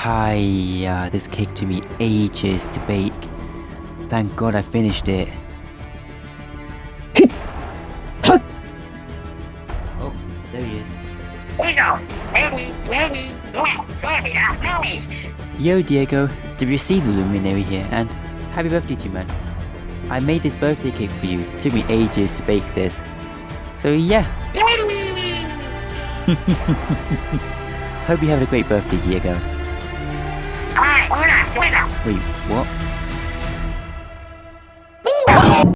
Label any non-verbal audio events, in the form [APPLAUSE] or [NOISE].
Hi, uh, this cake took me ages to bake. Thank God I finished it. [LAUGHS] oh, there he is. Diego, ready, ready, let's have. Yo, Diego, did you see the luminary here? And happy birthday to you, man. I made this birthday cake for you. It took me ages to bake this. So yeah, [LAUGHS] hope you have a great birthday, Diego. Alright, hold on, Diego. Wait, what?